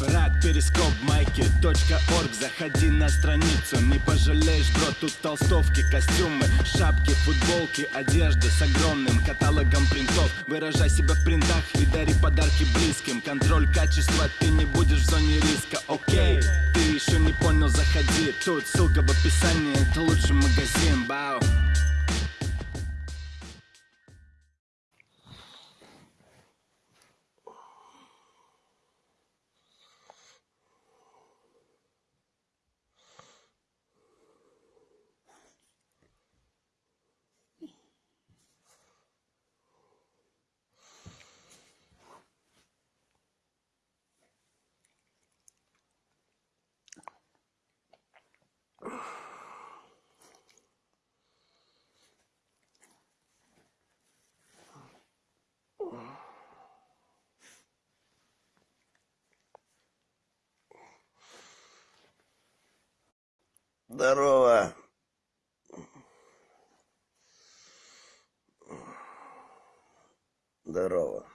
Рад перископ майки .орг. Заходи на страницу, не пожалеешь, бро Тут толстовки, костюмы, шапки, футболки Одежда с огромным каталогом принтов. Выражай себя в принтах и дари подарки близким. Контроль качества, ты не будешь в зоне риска, окей Ты еще не понял, заходи. Тут ссылка в описании, это лучший магазин, бау Здорово. Здорово.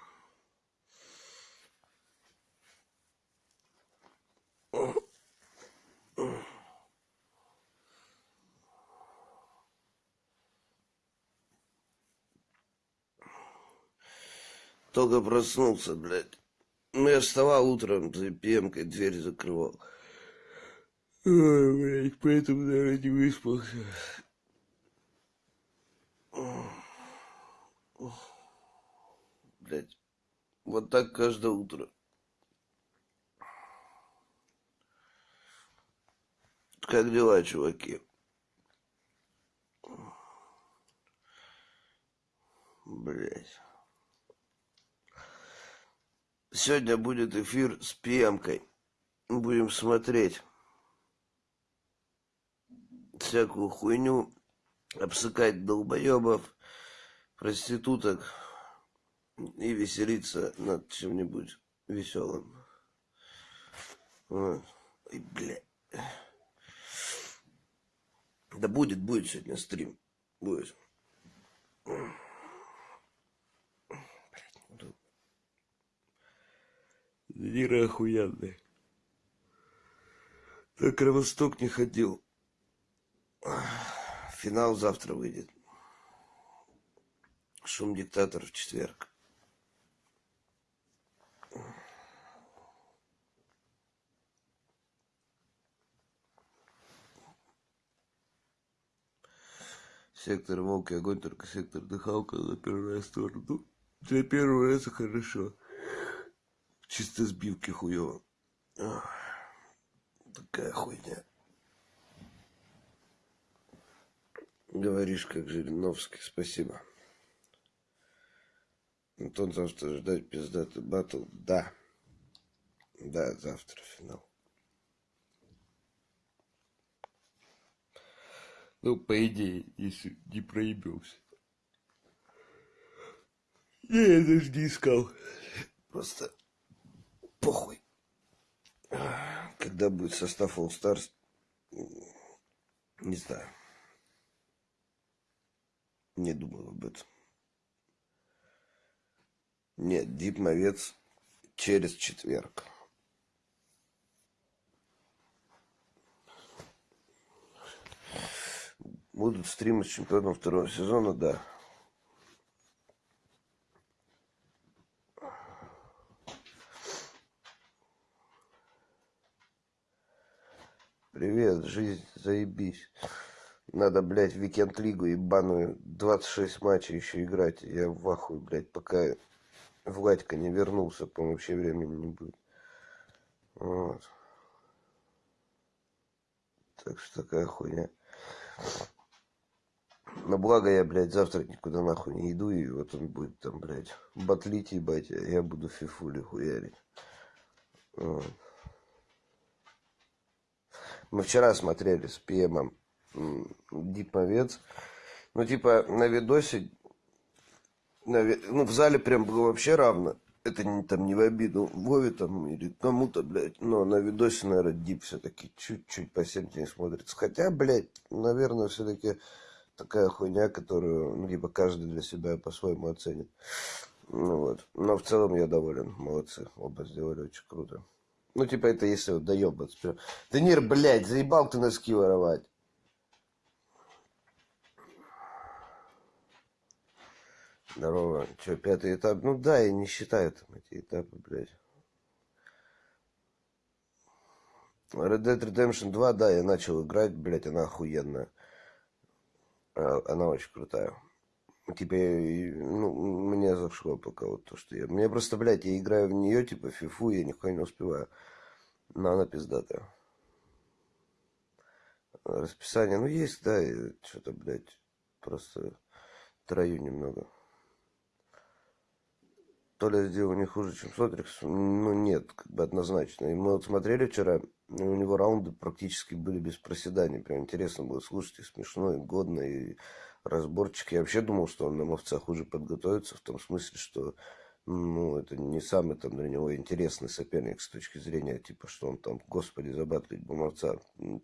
Только проснулся, блядь. Ну, я вставал утром, за пемкой дверь закрывал. Ой, блядь, поэтому, наверное, не выспался. Блядь, вот так каждое утро. Как дела, чуваки? Блять. Сегодня будет эфир с пемкой. Будем смотреть всякую хуйню, обсыкать долбоебов, проституток и веселиться над чем-нибудь веселым. Ой, блядь. Да будет, будет сегодня стрим. Будет. Лира охуенный. Так Кровосток не ходил. Финал завтра выйдет. Шум диктатор в четверг. Сектор волк и огонь, только сектор дыхалка за первый раз тоже. Ну, для первого раза хорошо. Чисто сбивки хуево. Такая хуйня. Говоришь, как Жириновский, спасибо. Антон, завтра ждать пиздатый батл? Да. Да, завтра финал. Ну, по идее, если не проебился. Я, даже не искал. Просто похуй. Когда будет состав All Stars, не знаю. Не думал об этом. Нет, Дипмовец через четверг. Будут стримы с чемпионом второго сезона, да. Привет, жизнь, заебись. Надо, блядь, в викенд-лигу ебаную 26 матчей еще играть. Я в ахуе, блядь, пока Владька не вернулся, по-моему, вообще времени не будет. Вот. Так что такая хуйня. Но благо я, блядь, завтра никуда нахуй не иду, и вот он будет там, блядь, батлить, ебать, а я буду фифули хуярить. Вот. Мы вчера смотрели с ПМом диповец. Ну, типа, на видосе, на, ну, в зале прям было вообще равно. Это не, там не в обиду Вове там или кому-то, блядь. Но на видосе, наверное, дип все-таки чуть-чуть по 70 смотрится. Хотя, блядь, наверное, все-таки такая хуйня, которую, ну, типа, каждый для себя по-своему оценит. Ну вот. Но в целом я доволен. Молодцы. Оба сделали очень круто. Ну, типа, это если вот доебаться. Денир, блядь, заебал ты носки воровать. Здорово. Че, пятый этап? Ну да, я не считаю там эти этапы, блядь. Red Dead Redemption 2, да, я начал играть, блядь, она охуенная. А, она очень крутая. Типа, ну, мне зашло пока вот то, что я... Мне просто, блядь, я играю в нее, типа, фифу, я нихуя не успеваю. Но она пиздатая. Расписание, ну, есть, да, что-то, блядь, просто трою немного. То ли сделал не хуже, чем Сотрикс, ну, нет, как бы однозначно. И мы вот смотрели вчера, у него раунды практически были без проседаний. Прям интересно было слушать, и смешно, и годно, и разборчик. Я вообще думал, что он на мовца хуже подготовится, в том смысле, что ну, это не самый там для него интересный соперник с точки зрения, типа, что он там, господи, забатлить бы мовца.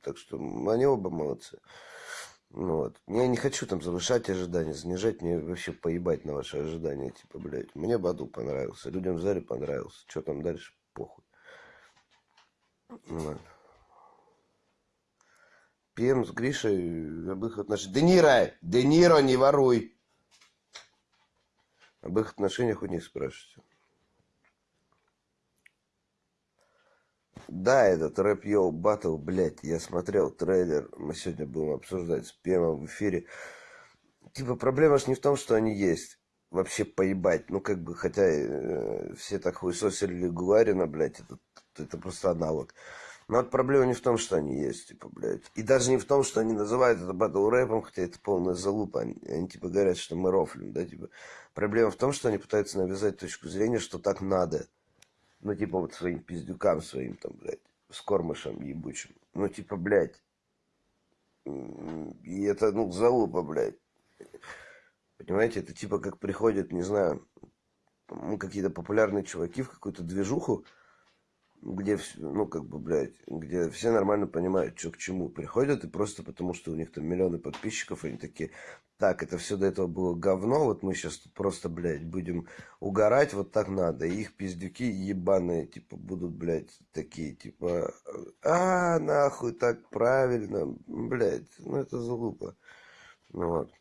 Так что они оба молодцы. Ну, вот. Я не хочу там завышать ожидания, занижать, мне вообще поебать на ваши ожидания, типа, блядь. Мне Баду понравился, людям в зале понравился. Что там дальше, похуй. Вот. ПМ с Гришей об их отношениях. Де Ниро! Де Ниро, не воруй! Об их отношениях у них спрашивайте. Да, этот рэп йоу батл, блядь, я смотрел трейлер, мы сегодня будем обсуждать с ПМом в эфире. Типа, проблема ж не в том, что они есть. Вообще поебать. Ну, как бы, хотя э, все так хуесосили Гуарина, блядь, это, это просто аналог. Но вот проблема не в том, что они есть, типа, блядь. И даже не в том, что они называют это батл рэпом, хотя это полная залупа. Они, они, типа, говорят, что мы рофлим, да, типа. Проблема в том, что они пытаются навязать точку зрения, что так надо. Ну, типа, вот своим пиздюкам своим, там, блядь, с кормышем ебучим. Ну, типа, блядь. И это, ну, залупа, блядь. Понимаете, это типа как приходят, не знаю, ну, какие-то популярные чуваки в какую-то движуху, где, ну, как бы, блядь, где все нормально понимают, что к чему приходят, и просто потому, что у них там миллионы подписчиков, они такие, так, это все до этого было говно, вот мы сейчас просто, блядь, будем угорать, вот так надо. И их пиздюки ебаные, типа, будут, блядь, такие, типа, а, нахуй, так правильно, блядь, ну, это залупа. Ну, вот.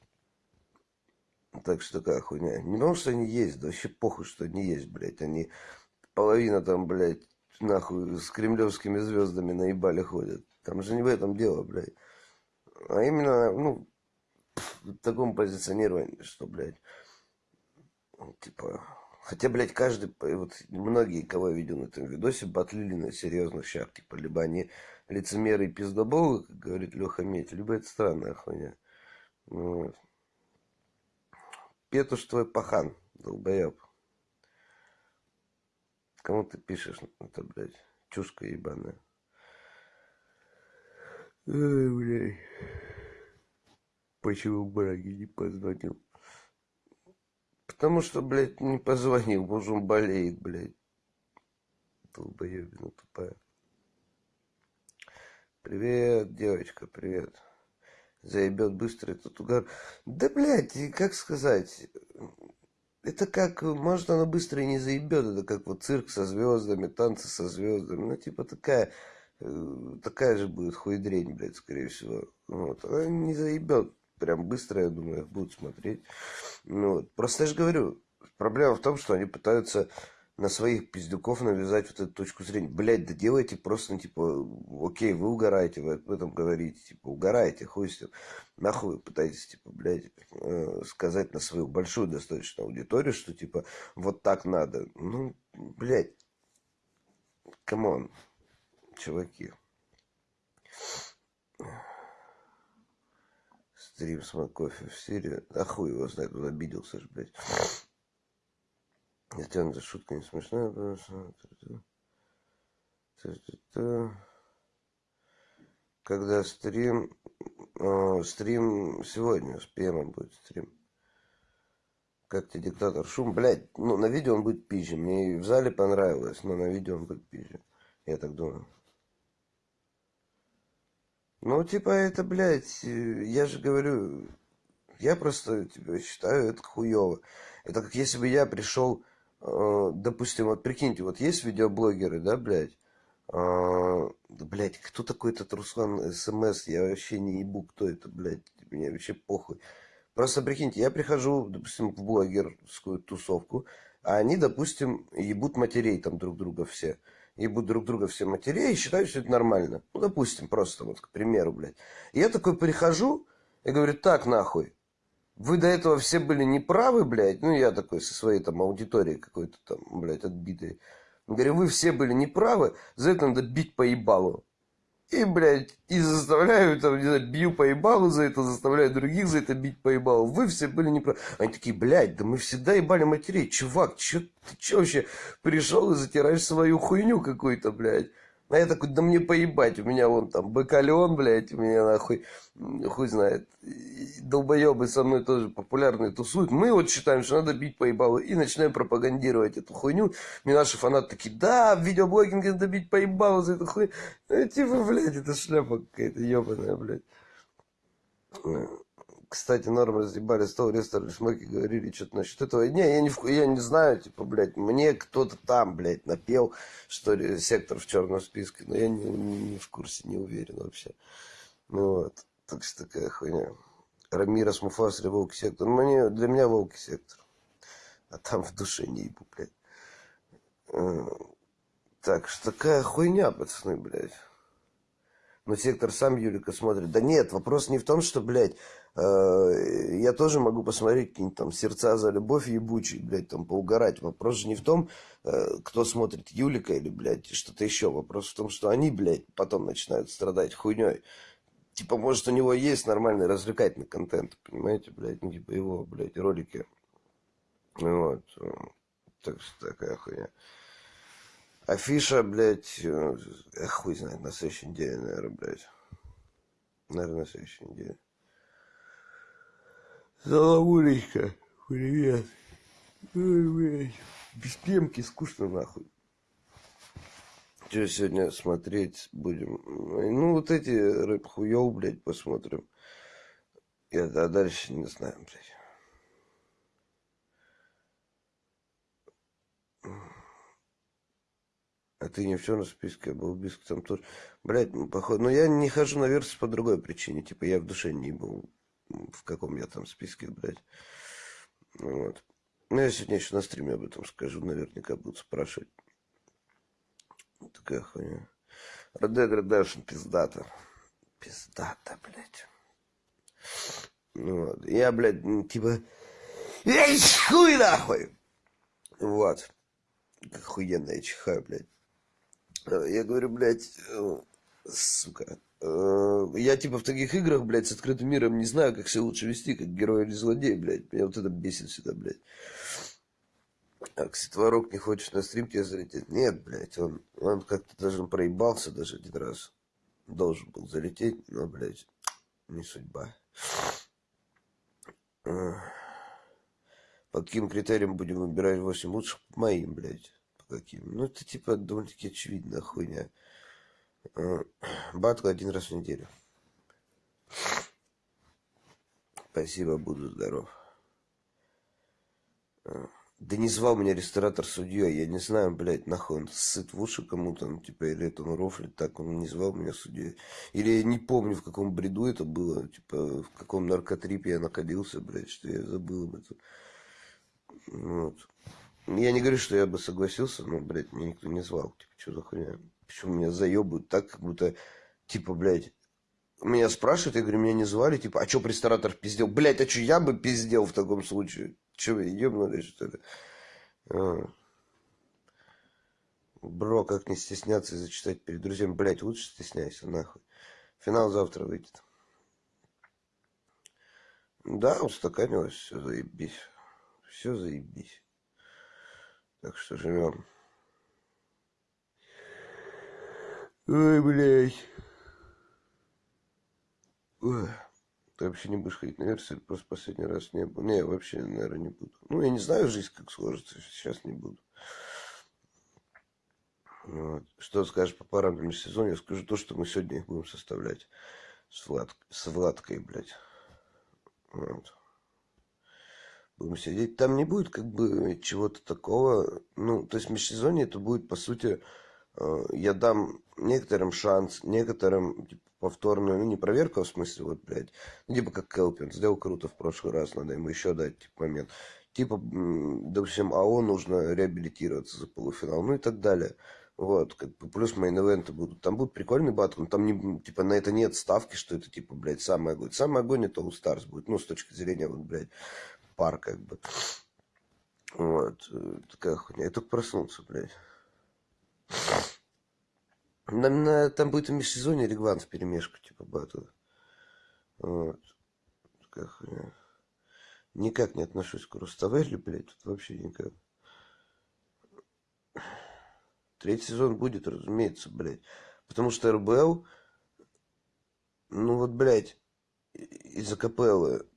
Так что такая хуйня. Не потому, что они есть, да вообще похуй, что они есть, блядь. Они половина там, блядь, нахуй с кремлевскими звездами наебали ходят. Там же не в этом дело, блядь. А именно, ну, в таком позиционировании, что, блядь, типа... Хотя, блядь, каждый, вот многие, кого я видел на этом видосе, батлили на серьезных щах. Типа, либо они лицемеры и пиздоболы, как говорит Леха Медь, либо это странная хуйня. Ну вот. Петуш твой пахан, долбоеб. Кому ты пишешь это, блядь? Чушка ебаная. Ой, блядь. Почему Браги не позвонил? Потому что, блядь, не позвонил, может он болеет, блядь. Долбоебина тупая. Привет, девочка, привет. Заебет быстро этот угар. Да, блядь, как сказать это как, может, она быстро и не заебет, это как вот цирк со звездами, танцы со звездами, ну, типа такая, э, такая же будет хуйдрень, блядь, скорее всего. Вот, она не заебет прям быстро, я думаю, их будут смотреть. Ну, вот. Просто я же говорю, проблема в том, что они пытаются на своих пиздюков навязать вот эту точку зрения. Блять, да делайте просто, ну, типа, окей, вы угораете, вы об этом говорите, типа, угораете, хуй с ним. Нахуй вы пытаетесь, типа, блядь, э, сказать на свою большую достаточно аудиторию, что, типа, вот так надо. Ну, блядь, come on, чуваки. Стрим с кофе в Сирии. А хуй его знает, он обиделся же, блядь. Сделана шутка не смешная, потому что... Когда стрим... Э, стрим сегодня, с ПМом будет стрим. Как тебе диктатор шум? Блять, ну на видео он будет пизже. Мне и в зале понравилось, но на видео он будет пизже. Я так думаю. Ну, типа, это, блядь, я же говорю, я просто типа, считаю это хуево. Это как если бы я пришел Э, допустим, вот прикиньте, вот есть видеоблогеры, да, блядь, А, блядь, кто такой этот Руслан СМС? Я вообще не ебу, кто это, блядь. Мне вообще похуй. Просто прикиньте, я прихожу, допустим, в блогерскую тусовку, а они, допустим, ебут матерей там друг друга все. Ебут друг друга все матерей и считают, что это нормально. Ну, допустим, просто вот, к примеру, блядь. И я такой прихожу и говорю, так, нахуй, вы до этого все были неправы, блядь. Ну, я такой со своей там аудиторией какой-то там, блядь, отбитой. Говорю, вы все были неправы, за это надо бить по ебалу. И, блядь, и заставляю, там, не знаю, бью по ебалу за это, заставляю других за это бить по ебалу. Вы все были неправы. Они такие, блядь, да мы всегда ебали матерей. Чувак, чё, ты чё вообще пришел и затираешь свою хуйню какую-то, блядь? А я такой, да мне поебать, у меня вон там бакалеон, блядь, у меня нахуй, хуй знает, долбоебы со мной тоже популярные тусуют. Мы вот считаем, что надо бить поебалу и начинаем пропагандировать эту хуйню. Мне наши фанаты такие, да, в видеоблогинге надо бить поебалу за эту хуйню. Ну, типа, блядь, это шляпа какая-то ебаная, блядь. Кстати, норм разъебали стол, рестор, шмаки говорили что-то насчет этого. Не, я не, я не знаю, типа, блядь, мне кто-то там, блядь, напел, что ли, сектор в черном списке, но я не, не, не в курсе, не уверен вообще. Ну вот, так что такая хуйня. Рамирос, Муфас Волки сектор. Ну, мне, для меня Волки сектор. А там в душе не ебу, блядь. Э, так что такая хуйня, пацаны, блядь. Но сектор сам Юлика смотрит. Да нет, вопрос не в том, что, блядь, я тоже могу посмотреть какие-нибудь там сердца за любовь ебучий, блядь, там поугарать. Вопрос же не в том, э, кто смотрит Юлика или, блядь, что-то еще. Вопрос в том, что они, блядь, потом начинают страдать хуйней. Типа, может, у него есть нормальный развлекательный контент, понимаете, блядь, ну, типа его, блядь, ролики. Вот. Так что такая хуйня. Афиша, блядь, э, хуй знает, на следующей неделе, наверное, блядь. Наверное, на следующей неделе. Залавулечка, привет. Ой. Без пемки скучно, нахуй. Что сегодня смотреть будем? Ну, вот эти рэп хуёв, блядь, посмотрим. Я, а дальше не знаю, блядь. А ты не в черном списке, а был списке там тоже. Блядь, ну, походу. Но я не хожу на версию по другой причине. Типа, я в душе не был, в каком я там списке, блядь. Вот. Ну, я сегодня еще на стриме об этом скажу. Наверняка будут спрашивать. Такая хуйня. Red Dead Redemption пиздата. Пиздата, блядь. Ну, вот. Я, блядь, типа... Эй, хуй нахуй! Вот. Охуенно я чихаю, блядь. Я говорю, блядь, э, сука. Э, я типа в таких играх, блядь, с открытым миром не знаю, как себя лучше вести, как герой или злодей, блядь. Меня вот это бесит сюда, блядь. А Творог не хочет на стрим тебе залететь? Нет, блядь, он, он как-то даже проебался даже один раз. Должен был залететь, но, блядь, не судьба. По каким критериям будем выбирать 8 лучших? Моим, блядь каким. Ну, это типа довольно-таки очевидная хуйня. А, батл один раз в неделю. Спасибо, буду здоров. А, да не звал меня ресторатор судьей. Я не знаю, блядь, нахуй он сыт в уши кому-то, ну, типа, или это он рофлит так, он не звал меня судьей. Или я не помню, в каком бреду это было, типа, в каком наркотрипе я находился, блядь, что я забыл об этом. Вот. Я не говорю, что я бы согласился, но, блядь, меня никто не звал. Типа, что за хуйня? Почему меня заебают так, как будто, типа, блядь, меня спрашивают, я говорю, меня не звали, типа, а что ресторатор пиздел? Блядь, а что я бы пиздел в таком случае? Че ебнули, что ли? А. Бро, как не стесняться и зачитать перед друзьями? Блядь, лучше стесняйся, нахуй. Финал завтра выйдет. Да, устаканилось, все заебись. Все заебись. Так что живем. Ой, блядь. Ты вообще не будешь ходить на версию, просто последний раз не был. Не, вообще, наверное, не буду. Ну, я не знаю жизнь, как сложится, сейчас не буду. Вот. Что скажешь по параметрам сезона? Я скажу то, что мы сегодня их будем составлять с, Влад... с Владкой, блядь. Вот будем сидеть. Там не будет как бы чего-то такого. Ну, то есть межсезонье это будет, по сути, я дам некоторым шанс, некоторым типа, повторную, ну не проверку, а в смысле, вот, блядь, ну типа как Келпин, сделал круто в прошлый раз, надо ему еще дать типа, момент. Типа, допустим, АО нужно реабилитироваться за полуфинал, ну и так далее. Вот, как бы плюс мейн-эвенты будут. Там будут прикольный батл, но там не, типа на это нет ставки, что это типа, блядь, самый огонь. Самый огонь это All Stars будет, ну, с точки зрения, вот, блядь, пар, как бы. Вот, э, такая хуйня. Я только проснулся, блядь. На, на, там будет в межсезонье регван в перемешку, типа, батл. Вот. Такая хуйня. Никак не отношусь к Руставели, блядь, тут вообще никак. Третий сезон будет, разумеется, блядь. Потому что РБЛ, ну вот, блядь, из-за капеллы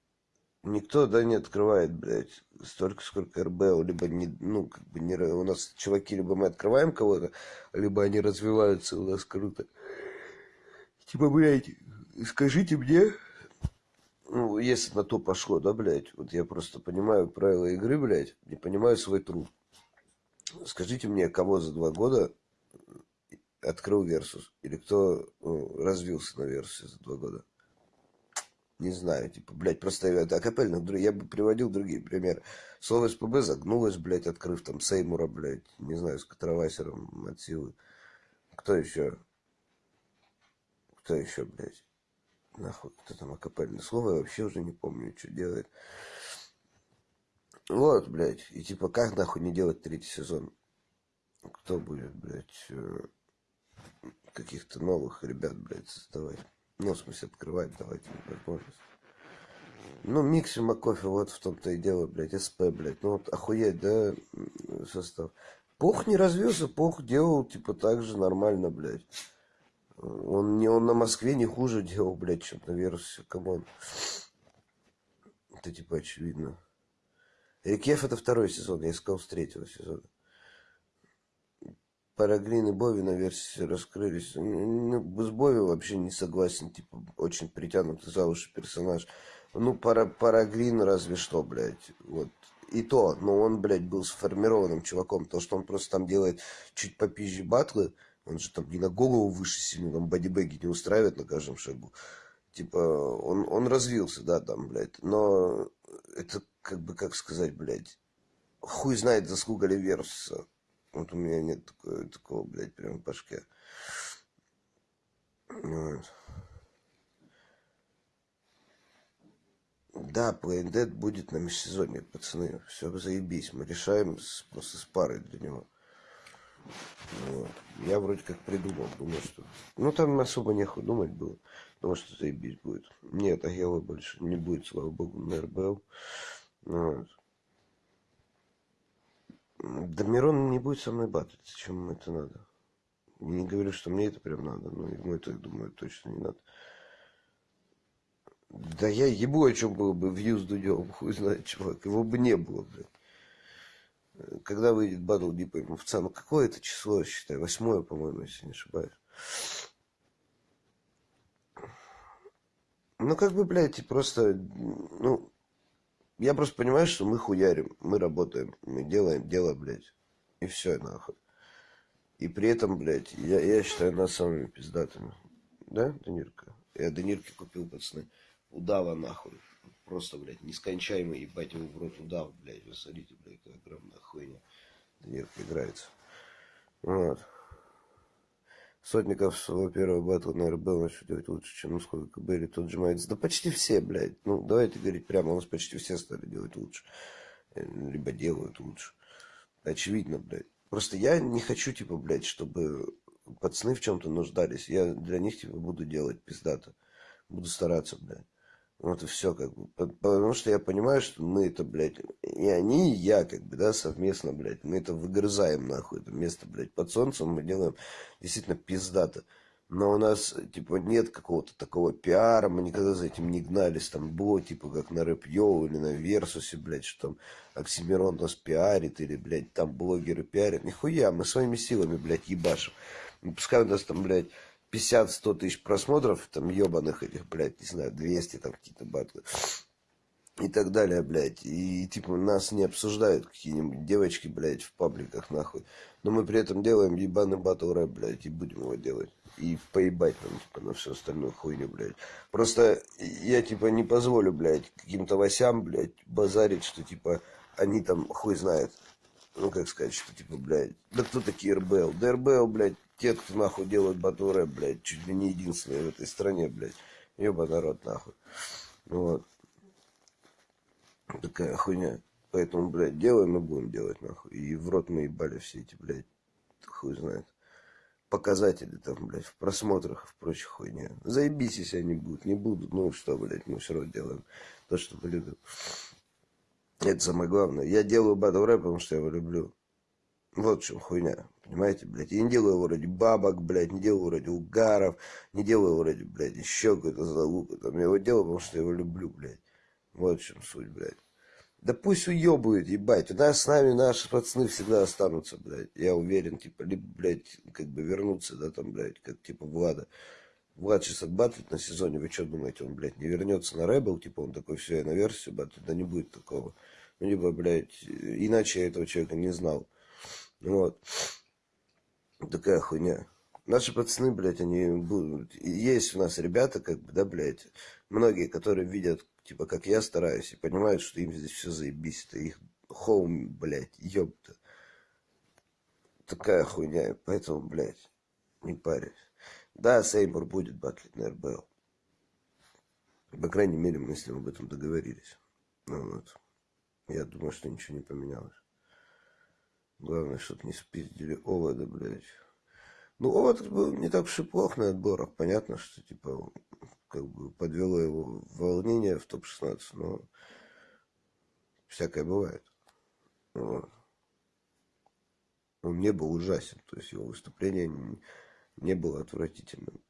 никто, да, не открывает, блядь, столько, сколько РБЛ. Либо, не, ну, как бы, не, у нас чуваки, либо мы открываем кого-то, либо они развиваются у нас круто. Типа, блядь, скажите мне, ну, если на то пошло, да, блядь, вот я просто понимаю правила игры, блядь, не понимаю свой труд. Скажите мне, кого за два года открыл Версус? Или кто ну, развился на Версусе за два года? Не знаю, типа, блядь, просто это акапельных, я бы приводил другие примеры. Слово СПБ загнулось, блядь, открыв там Сеймура, блядь, не знаю, с Катровайсером от силы. Кто еще? Кто еще, блядь? Нахуй, кто там акапельное слово, я вообще уже не помню, что делает. Вот, блядь. И типа, как нахуй не делать третий сезон? Кто будет, блядь, э, каких-то новых ребят, блядь, создавать? Ну, в смысле, открывать, давайте возможность. Ну, Микси Макофе, вот в том-то и дело, блядь, СП, блядь. Ну, вот охуеть, да, состав. Пух не развился, Пух делал, типа, так же нормально, блядь. Он, не, он на Москве не хуже делал, блядь, чем на Версусе, come on. Это, типа, очевидно. Рекеф это второй сезон, я искал с третьего сезона. Параглин и Бови на версии раскрылись. Ну, с Бови вообще не согласен, типа, очень притянутый за уши персонаж. Ну, пара, Параглин разве что, блядь, вот. И то, но он, блядь, был сформированным чуваком. То, что он просто там делает чуть попизже батлы, он же там не на голову выше сильно, там бодибеги не устраивает на каждом шагу. Типа, он, он развился, да, там, блядь. Но это как бы, как сказать, блядь, хуй знает, заслуга ли Версуса. Вот у меня нет такого, такого блядь, прям в башке. Вот. Да, Plain Dead будет на межсезонье, пацаны. Все, заебись. Мы решаем с, просто с парой для него. Вот. Я вроде как придумал, думаю, что... Ну, там особо нехуй думать было. Думаю, что заебись будет. Нет, Агела больше не будет, слава богу, на РБЛ. Вот. Да Мирон не будет со мной батать, зачем ему это надо? Не говорю, что мне это прям надо, но ему это, думаю, точно не надо. Да я ебу, о чем было бы вью с Дудем, хуй знает, чувак. Его бы не было, блядь. Когда выйдет батл Дипа и Мовца? Ну, какое это число, считай? Восьмое, по-моему, если не ошибаюсь. Ну, как бы, блядь, просто, ну, я просто понимаю, что мы хуярим, мы работаем, мы делаем дело, блядь. И все, нахуй. И при этом, блядь, я, я считаю нас самыми пиздатыми. Да, Данирка? Я Данирке купил, пацаны. Удава, нахуй. Просто, блядь, нескончаемый, ебать его в рот удав, блядь. Вы смотрите, блядь, какая огромная хуйня. Данирка играется. Вот. Сотников своего первого батла, наверное, был начал делать лучше, чем сколько были тот же Майтс. Да почти все, блядь. Ну, давайте говорить прямо, у нас почти все стали делать лучше. Э, либо делают лучше. Очевидно, блядь. Просто я не хочу, типа, блядь, чтобы пацаны в чем-то нуждались. Я для них, типа, буду делать пиздато. Буду стараться, блядь. Вот и все, как бы. Потому что я понимаю, что мы это, блядь, и они, и я, как бы, да, совместно, блядь, мы это выгрызаем, нахуй, это место, блядь, под солнцем мы делаем действительно пиздато. Но у нас, типа, нет какого-то такого пиара, мы никогда за этим не гнались, там, было, типа, как на рэп или на Версусе, блядь, что там Оксимирон нас пиарит, или, блядь, там блогеры пиарят. Нихуя, мы своими силами, блядь, ебашим. Пускай у нас там, блядь, 50-100 тысяч просмотров, там, ебаных этих, блядь, не знаю, 200 там какие-то батлы. и так далее, блядь. И, типа, нас не обсуждают какие-нибудь девочки, блядь, в пабликах, нахуй. Но мы при этом делаем ебаный батл рэп, блядь, и будем его делать. И поебать нам, типа, на всю остальную хуйню, блядь. Просто я, типа, не позволю, блядь, каким-то васям, блядь, базарить, что, типа, они там хуй знает. Ну, как сказать, что, типа, блядь, да кто такие РБЛ? Да РБЛ, блядь, те, кто, нахуй, делают батл рэп, блядь, чуть ли не единственные в этой стране, блядь. Ёба народ, нахуй. Вот. Такая хуйня. Поэтому, блядь, делаем и будем делать, нахуй. И в рот мы ебали все эти, блядь, хуй знает. Показатели там, блядь, в просмотрах, в прочих хуйне. Заебись, если они будут. Не будут, ну что, блядь, мы все равно делаем то, что мы любим. Это самое главное. Я делаю батл рэп, потому что я его люблю. Вот в чем хуйня. Понимаете, блядь. Я не делаю его ради бабок, блядь, не делаю его ради угаров, не делаю его ради, блядь, еще какой-то залупы. Там я его делаю, потому что я его люблю, блядь. Вот в чем суть, блядь. Да пусть уебывают, ебать. У нас с нами наши пацаны всегда останутся, блядь. Я уверен, типа, либо, блядь, как бы вернуться, да, там, блядь, как, типа, Влада. Влад сейчас отбатлит на сезоне, вы что думаете, он, блядь, не вернется на Рэбл, типа, он такой, все, я на версию батлит, да не будет такого. Ну, либо, блядь, иначе я этого человека не знал. Вот. Такая хуйня. Наши пацаны, блядь, они будут... Есть у нас ребята, как бы, да, блядь, многие, которые видят, типа, как я стараюсь, и понимают, что им здесь все заебись. Это их хоум, блядь, ёпта. Такая хуйня, поэтому, блядь, не парюсь. Да, Сеймур будет батлить на РБЛ. По крайней мере, мы с ним об этом договорились. Ну вот. Я думаю, что ничего не поменялось. Главное, чтобы не спиздили овода, блядь. Ну, овод был не так уж и плох на отборах. Понятно, что, типа, как бы подвело его волнение в топ-16, но всякое бывает. Вот. Он не был ужасен, то есть его выступление не, было отвратительным.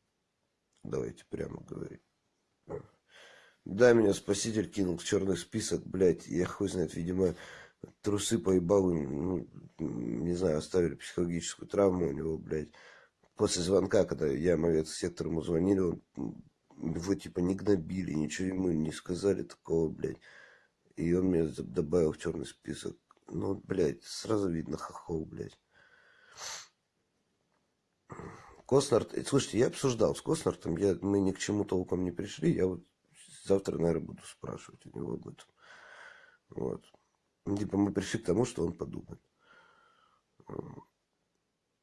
Давайте прямо говорить. Да, меня спаситель кинул в черный список, блядь, я хуй знает, видимо, трусы поебал, ну, не знаю, оставили психологическую травму у него, блядь. После звонка, когда я, мовец, сектор ему звонили, он, его типа не гнобили, ничего ему не сказали такого, блядь. И он меня добавил в черный список. Ну, блядь, сразу видно хохол, блядь. Коснар, слушайте, я обсуждал с Коснартом, я, мы ни к чему толком не пришли, я вот завтра, наверное, буду спрашивать у него об этом. Вот. Типа мы пришли к тому, что он подумает.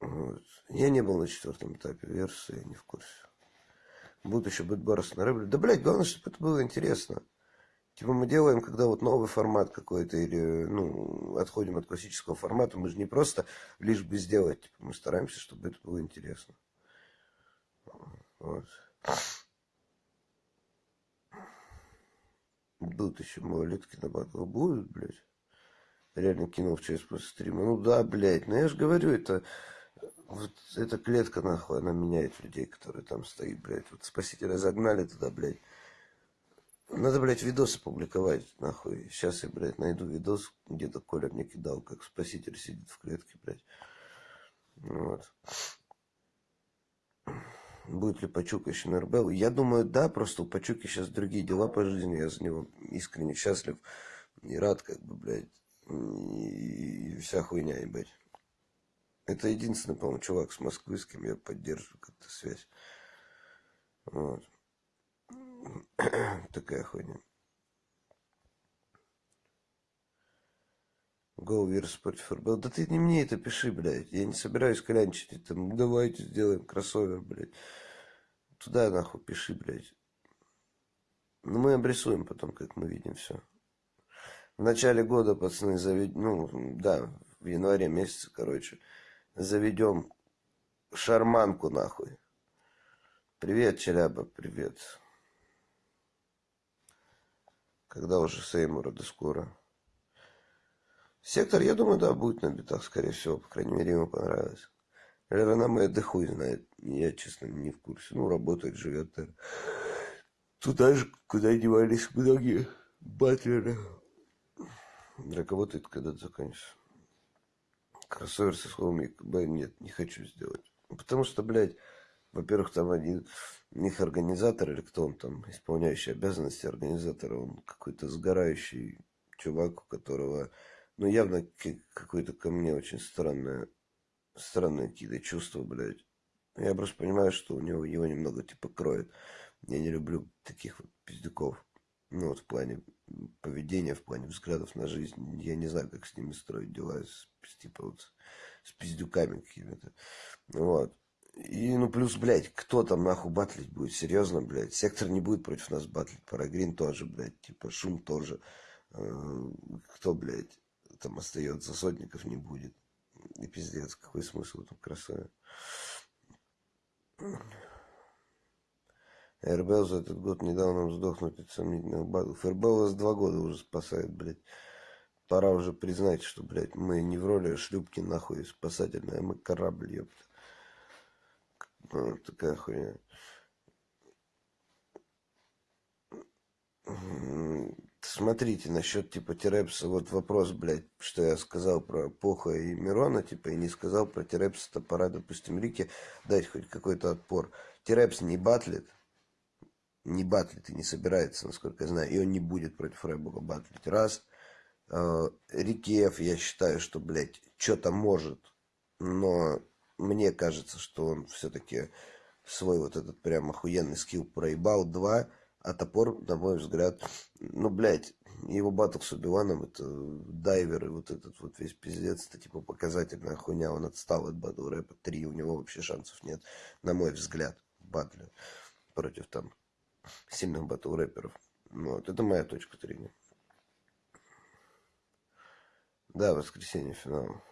Вот. Я не был на четвертом этапе версии, не в курсе. Будут еще бэтборос на рэбле. Да, блядь, главное, чтобы это было интересно. Типа мы делаем, когда вот новый формат какой-то, или, ну, отходим от классического формата, мы же не просто лишь бы сделать, типа, мы стараемся, чтобы это было интересно. Вот. Будут еще малолетки на батл. Будут, блядь реально кинул в час после стрима. Ну да, блядь, ну я же говорю, это вот эта клетка, нахуй, она меняет людей, которые там стоят, блядь. Вот спасителя загнали туда, блядь. Надо, блядь, видосы публиковать, нахуй. Сейчас я, блядь, найду видос, где-то Коля мне кидал, как спаситель сидит в клетке, блядь. Вот. Будет ли Пачука еще на РБЛ? Я думаю, да, просто у Пачуки сейчас другие дела по жизни, я за него искренне счастлив и рад, как бы, блядь и вся хуйня, ебать. Это единственный, по-моему, чувак с Москвы, с кем я поддерживаю как-то связь. Вот. Такая хуйня. Go против РБЛ. Да ты не мне это пиши, блядь. Я не собираюсь клянчить. Там, давайте сделаем кроссовер, блядь. Туда нахуй пиши, блядь. Ну, мы обрисуем потом, как мы видим все. В начале года, пацаны, заведем, ну, да, в январе месяце, короче, заведем шарманку, нахуй. Привет, Челяба, привет. Когда уже Сеймура, да скоро. Сектор, я думаю, да, будет на битах, скорее всего, по крайней мере, ему понравилось. Ренаме, да хуй знает, я, честно, не в курсе. Ну, работает, живет. Туда же, куда девались многие батлеры. Это когда-то закончится. Кроссовер со словом ЕКБ нет, не хочу сделать. Потому что, блядь, во-первых, там один, их организатор, или кто он там, исполняющий обязанности организатора, он какой-то сгорающий чувак, у которого, ну, явно какое-то ко мне очень странное, странные какие-то чувства, блядь. Я просто понимаю, что у него его немного, типа, кроет. Я не люблю таких вот пиздюков. Ну, вот в плане поведения, в плане взглядов на жизнь. Я не знаю, как с ними строить дела, с, типа, вот, с пиздюками какими-то. Вот. И, ну, плюс, блядь, кто там нахуй батлить будет? Серьезно, блядь. Сектор не будет против нас батлить. Парагрин тоже, блядь. Типа, шум тоже. Э, кто, блядь, там остается? Сотников не будет. И пиздец, какой смысл этом красаве? РБЛ за этот год недавно сдохнуть от сомнительных багов. РБЛ вас два года уже спасает, блядь. Пора уже признать, что, блядь, мы не в роли шлюпки, нахуй, спасательная, мы корабль, ёпта. Вот такая хуйня. Смотрите, насчет типа Терепса, вот вопрос, блядь, что я сказал про Поха и Мирона, типа, и не сказал про Терепса, то пора, допустим, Рике дать хоть какой-то отпор. Терепс не батлит, не батлит и не собирается, насколько я знаю, и он не будет против Рэббога батлить. Раз. Э, Рикиев, я считаю, что, блядь, что-то может, но мне кажется, что он все-таки свой вот этот прям охуенный скилл проебал. Два. А топор, на мой взгляд, ну, блядь, его батл с Убиваном, это дайвер и вот этот вот весь пиздец, это типа показательная хуйня, он отстал от батл рэпа, три, у него вообще шансов нет, на мой взгляд, в батле против там сильных батл рэперов. Вот, это моя точка зрения. Да, воскресенье финал.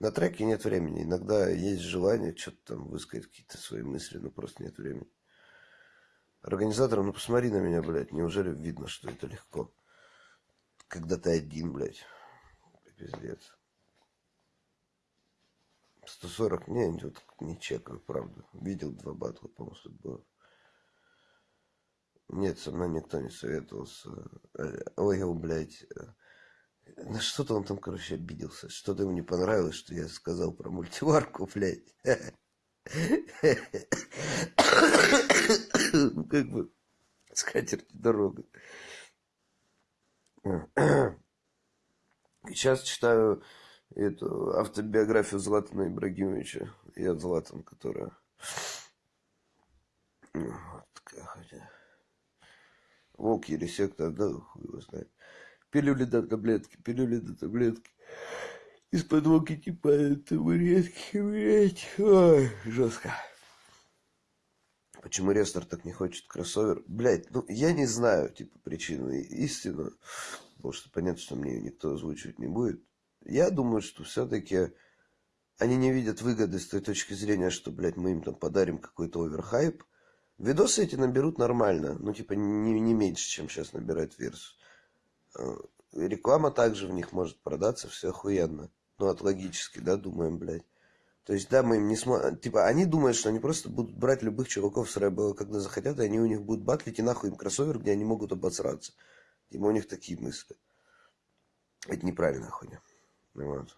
На треке нет времени. Иногда есть желание что-то там высказать, какие-то свои мысли, но просто нет времени. Организаторам, ну посмотри на меня, блядь. Неужели видно, что это легко? Когда ты один, блядь. Пиздец. 140, не, вот не чекаю, правда. Видел два батла, по-моему, тут было. Нет, со мной никто не советовался. Ой, блядь. На что-то он там, короче, обиделся. Что-то ему не понравилось, что я сказал про мультиварку, блядь. Ну, как бы, скатерть дорога. Сейчас читаю эту автобиографию Златана Ибрагимовича. Я Златан, которая... Вот такая хотя... Волк, ересектор, да, хуй его знает. Пилюли до таблетки, пилюли до таблетки. Из-под типа табуретки, блядь. Ой, жестко. Почему Рестор так не хочет кроссовер? Блядь, ну я не знаю, типа, причину и истину. Потому что понятно, что мне никто озвучивать не будет. Я думаю, что все-таки они не видят выгоды с той точки зрения, что, блядь, мы им там подарим какой-то оверхайп. Видосы эти наберут нормально. Ну, типа, не, не меньше, чем сейчас набирает Версус. Э, реклама также в них может продаться, все охуенно. Ну, от логически, да, думаем, блядь. То есть, да, мы им не сможем... Типа, они думают, что они просто будут брать любых чуваков с рэба, когда захотят, и они у них будут батлить, и нахуй им кроссовер, где они могут обосраться. Типа, у них такие мысли. Это неправильная хуйня. Вот.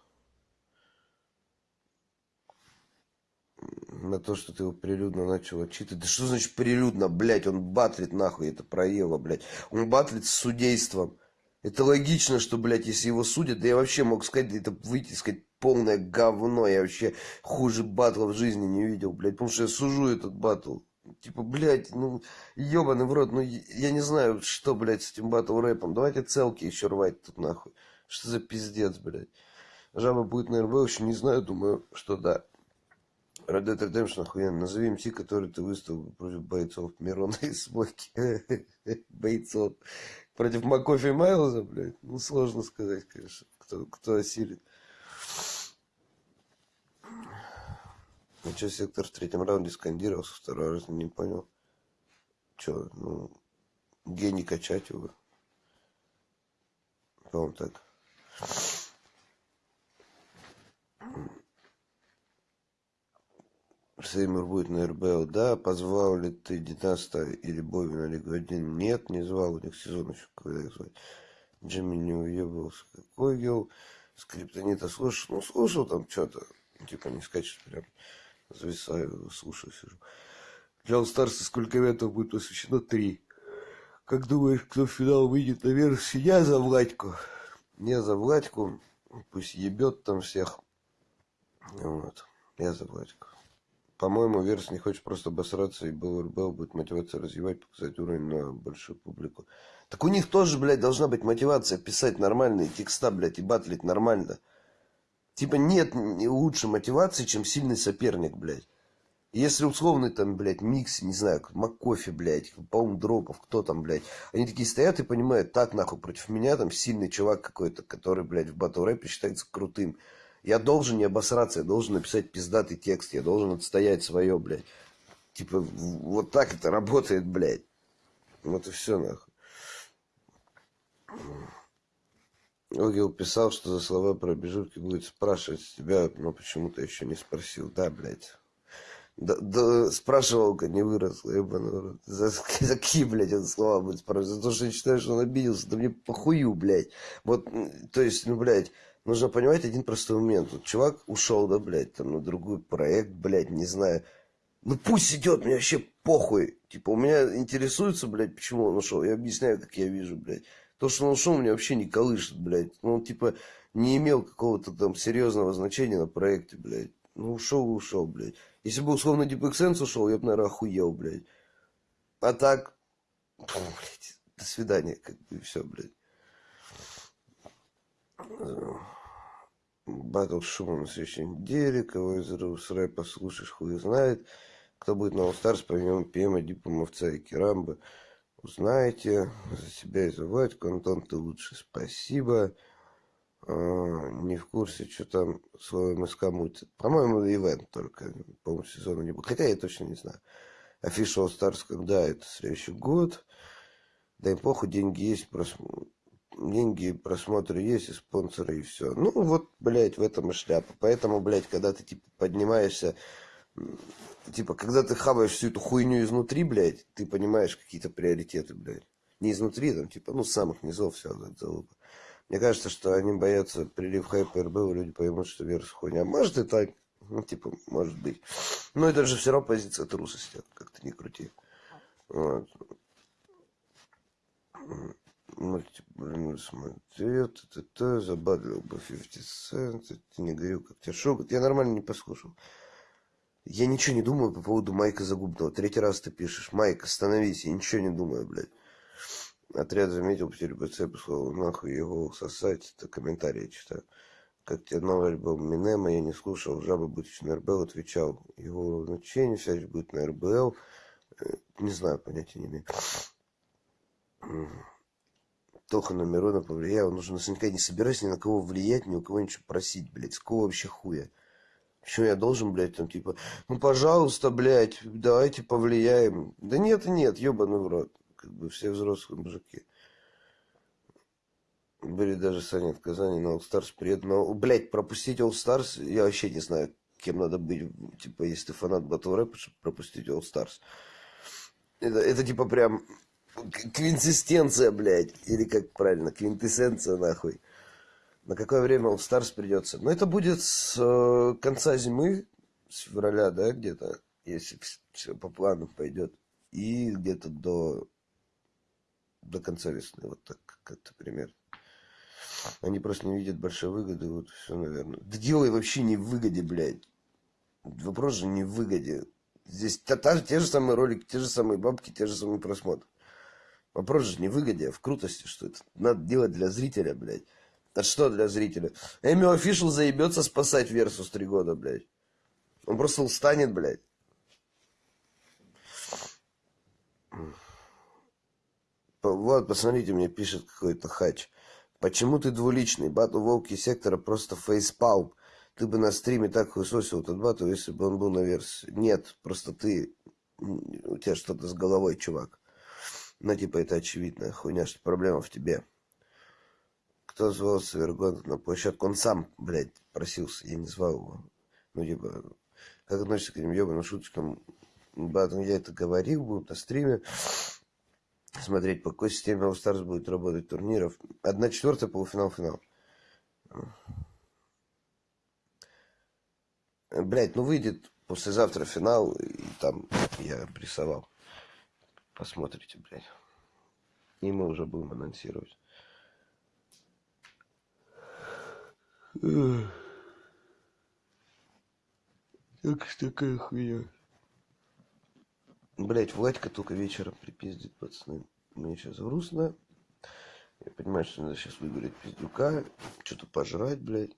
на то, что ты его прилюдно начал отчитывать. Да что значит прилюдно, блядь? Он батлит нахуй, это проело, блядь. Он батлит с судейством. Это логично, что, блядь, если его судят, да я вообще мог сказать, это выйти, сказать, полное говно. Я вообще хуже батла в жизни не видел, блядь. Потому что я сужу этот батл. Типа, блядь, ну, ебаный в рот, ну, я не знаю, что, блядь, с этим батл рэпом. Давайте целки еще рвать тут, нахуй. Что за пиздец, блядь. Жаба будет на РБ, еще не знаю, думаю, что да. Red Dead Redemption охуенно. Назови МС, который ты выставил против бойцов Мирона и Смоки. бойцов. Против Макофи Майлза, блядь. Ну, сложно сказать, конечно, кто, кто осилит. Ну, что, сектор в третьем раунде скандировался, второй раз не понял. Че, ну, гений качать его. По-моему, так. Сеймур будет на РБЛ. Да, позвал ли ты Династа или Бови на Лигу 1? Нет, не звал. У них сезон еще когда их звать. Джимми не уебался. Какой ел? Скриптонита слушал? Ну, слушал там что-то. Типа не скачешь прям. Зависаю, слушаю, сижу. Для All-Stars сколько ивентов будет посвящено? Три. Как думаешь, кто в финал выйдет на версии? Я за Владьку. Я за Владьку. Пусть ебет там всех. Вот. Я за Владьку. По-моему, Верс не хочет просто обосраться, и БЛРБ будет мотивация развивать, показать уровень на большую публику. Так у них тоже, блядь, должна быть мотивация писать нормальные текста, блядь, и батлить нормально. Типа нет лучше мотивации, чем сильный соперник, блядь. Если условный там, блядь, микс, не знаю, Маккофи, блядь, по-моему, Дропов, кто там, блядь. Они такие стоят и понимают, так, нахуй, против меня там сильный чувак какой-то, который, блядь, в батл рэпе считается крутым. Я должен не обосраться, я должен написать пиздатый текст, я должен отстоять свое, блядь. Типа, вот так это работает, блядь. Вот и все, нахуй. Огил писал, что за слова про обижульки будет спрашивать тебя, но почему-то еще не спросил. Да, блядь. Да, да, спрашивал-ка, не вырос, ебаный рот. За, за какие, блядь, он слова будет спрашивать? За то, что я считаю, что он обиделся, да мне похую, блядь. Вот, то есть, ну, блядь, нужно понимать один простой момент. Вот чувак ушел, да, блядь, там, на другой проект, блядь, не знаю. Ну, пусть идет, мне вообще похуй. Типа, у меня интересуется, блядь, почему он ушел. Я объясняю, как я вижу, блядь. То, что он ушел, меня вообще не колышет, блядь. Ну, он, типа, не имел какого-то там серьезного значения на проекте, блядь. Ну, ушел и ушел, блядь. Если бы условно Deep Sense ушел, я бы, наверное, охуел, блядь. А так, фу, блядь, до свидания, как бы, все, блядь. Батл шума на следующей неделе. Кого из Рус рэпа слушаешь, хуй знает. Кто будет на All Stars, помимо Пема, Дипа, Мовца и Керамбы. Узнаете. За себя и за Вадьку. Антон, ты лучше. Спасибо. А, не в курсе, что там с МСК будет. По-моему, ивент только. По-моему, сезона не будет. Хотя я точно не знаю. Official Stars, когда это следующий год. Да и похуй, деньги есть, просмотр деньги, просмотры есть, и спонсоры, и все. Ну, вот, блядь, в этом и шляпа. Поэтому, блядь, когда ты, типа, поднимаешься, типа, когда ты хаваешь всю эту хуйню изнутри, блядь, ты понимаешь какие-то приоритеты, блядь. Не изнутри, там, типа, ну, с самых низов все, залупа. Мне кажется, что они боятся прилив хайпа РБ, люди поймут, что верс хуйня. Может и так, ну, типа, может быть. Но это же все равно позиция трусости, как-то не крути. Вот смотрел, т-т-т, забадлил бы 50 Cent, ты не говорил, как тебя шок. Я нормально не послушал. Я ничего не думаю по поводу Майка Загубного. Третий раз ты пишешь. Майк, остановись, я ничего не думаю, блядь. Отряд заметил потерю БЦ, послал нахуй его сосать. Это комментарии читаю. Как тебе новый альбом Минема, я не слушал. Жаба будет на РБЛ, отвечал. Его значение, связь будет на РБЛ. Э, не знаю, понятия не имею. Тоха на Мирона повлиял. Нужно наверняка не собираюсь ни на кого влиять, ни у кого ничего просить, блядь. С кого вообще хуя? Почему я должен, блядь, там, типа, ну, пожалуйста, блядь, давайте повлияем. Да нет нет, ебаный в рот. Как бы все взрослые мужики. Были даже Саня в Казани на All Stars привет. Но, блядь, пропустить All Stars, я вообще не знаю, кем надо быть. Типа, если ты фанат батл рэпа, чтобы пропустить All Stars. Это, это типа прям квинсистенция, блядь. Или как правильно, квинтэссенция, нахуй. На какое время All Stars придется? Ну, это будет с э, конца зимы, с февраля, да, где-то, если все по плану пойдет. И где-то до, до конца весны, вот так, как-то примерно. Они просто не видят большой выгоды, вот все, наверное. Да дело вообще не в выгоде, блядь. Вопрос же не в выгоде. Здесь та, та, те же самые ролики, те же самые бабки, те же самые просмотры. Вопрос же не в выгоде, а в крутости, что это надо делать для зрителя, блядь. А что для зрителя? Эми Офишл заебется спасать Версус три года, блядь. Он просто устанет, блядь. Вот, посмотрите, мне пишет какой-то хач. Почему ты двуличный? Бату Волки Сектора просто фейспалм. Ты бы на стриме так хуесосил этот бату, если бы он был на версии. Нет, просто ты... У тебя что-то с головой, чувак. Ну, типа, это очевидная хуйня, что проблема в тебе. Кто звал Савергон на площадку? Он сам, блядь, просился, я не звал его. Ну, типа, как относишься к этим ебаным шуточкам? Батон, я это говорил, будут на стриме. Смотреть, по какой системе All Stars будет работать турниров. Одна четвертая, полуфинал, финал. Блять, ну выйдет послезавтра финал, и там я прессовал. Посмотрите, блядь. И мы уже будем анонсировать. Так что такая хуйня. Блять, Владька только вечером припиздит, пацаны. Мне сейчас грустно. Я понимаю, что надо сейчас выиграть пиздюка, что-то пожрать, блядь.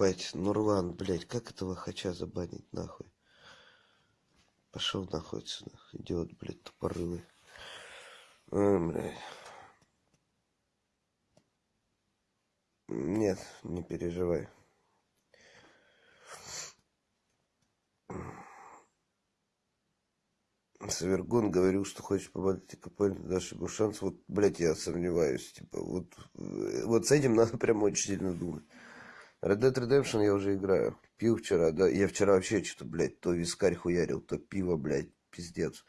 Ебать, Нурлан, блядь, как этого хача забанить, нахуй? Пошел нахуй отсюда, идиот, блядь, тупорылый. Ой, блядь. Нет, не переживай. Савергон говорил, что хочет поболеть КПЛ, дашь ему шанс. Вот, блядь, я сомневаюсь. Типа, вот, вот с этим надо прям очень сильно думать. Red Dead Redemption я уже играю. Пил вчера, да. Я вчера вообще что-то, блядь, то вискарь хуярил, то пиво, блядь, пиздец.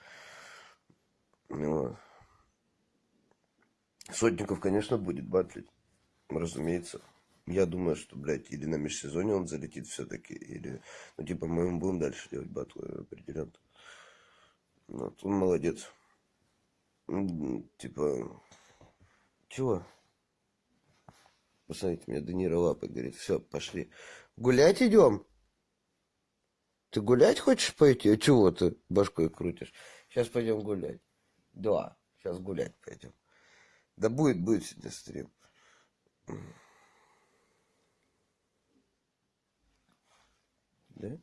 Вот. Сотников, конечно, будет батлить. Разумеется. Я думаю, что, блядь, или на межсезонье он залетит все-таки, или, ну, типа, мы будем дальше делать батлы определенно. Вот, он молодец. Типа, чего? Посмотрите, меня Данира лапы говорит, все, пошли. Гулять идем? Ты гулять хочешь пойти? А чего ты башкой крутишь? Сейчас пойдем гулять. Да, сейчас гулять пойдем. Да будет, будет сегодня стрим. Да?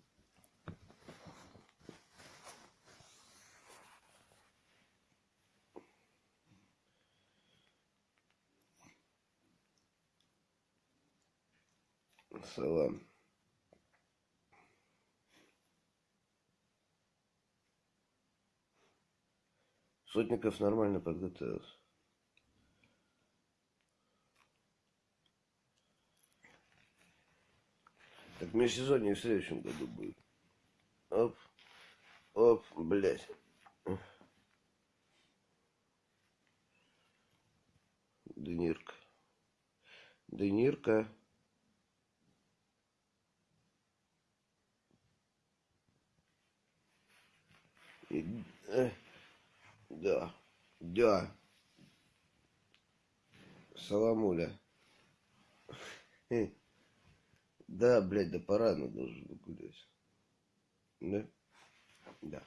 Салам. Сотников нормально подготовился. Так межсезонье в следующем году будет. Оп. Оп, блядь. Денирка. Денирка. Да, да. Саламуля. Э. Да, блядь, да пора, но должен гулять. Да? Да.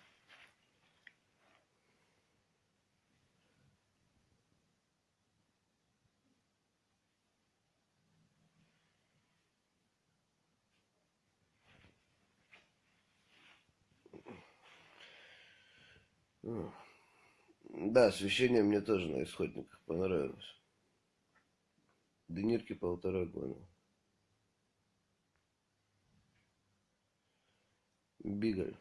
Да, освещение мне тоже на исходниках понравилось. Денирки полтора года. Бигль.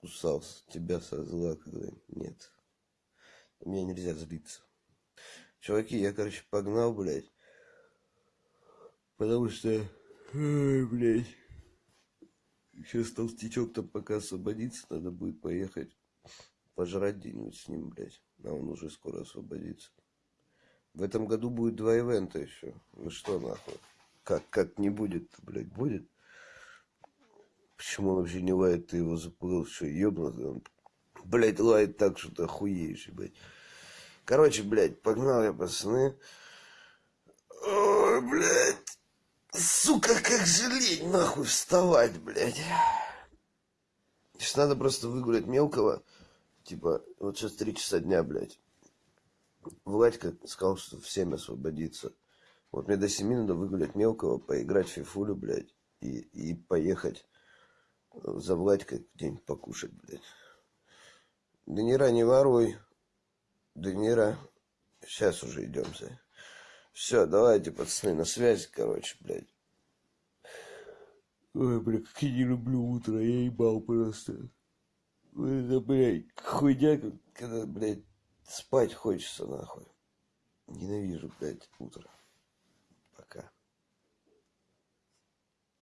Кусался тебя со зла, когда нет. Мне нельзя злиться. Чуваки, я, короче, погнал, блядь. Потому что, блядь. Сейчас толстячок там пока освободится, надо будет поехать пожрать где-нибудь с ним, блядь. А он уже скоро освободится. В этом году будет два ивента еще. Ну что нахуй? Как, как не будет блядь, будет? Почему он вообще не лает, ты его запугал, что ебнутый? Он, блядь, лает так, что ты охуеешь, блядь. Короче, блядь, погнал я, пацаны. Ой, блядь. Сука, как жалеть, нахуй, вставать, блядь. Сейчас надо просто выгулять мелкого. Типа, вот сейчас три часа дня, блядь. Владька сказал, что в 7 освободится. Вот мне до 7 надо выгулять мелкого, поиграть в фифулю, блядь. И, и поехать за Владькой где-нибудь покушать, блядь. Да не рани воруй. Данира. Сейчас уже идем, за. Все, давайте, пацаны, на связи, короче, блядь. Ой, бля, как я не люблю утро, я ебал просто. Это, блядь, хуйня, когда, блядь, спать хочется, нахуй. Ненавижу, блядь, утро.